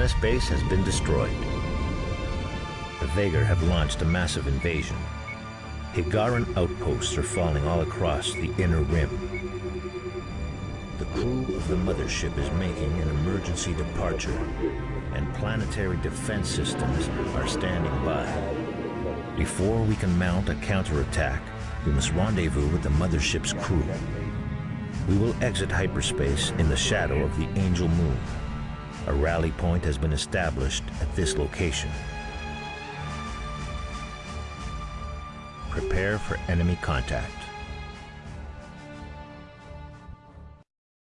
Tanis base has been destroyed. The Vaygr have launched a massive invasion. Hiigaran outposts are falling all across the inner rim. The crew of the mothership is making an emergency departure, and planetary defense systems are standing by. Before we can mount a counterattack, we must rendezvous with the mothership's crew. We will exit hyperspace in the shadow of the Angel Moon. A rally point has been established at this location. Prepare for enemy contact.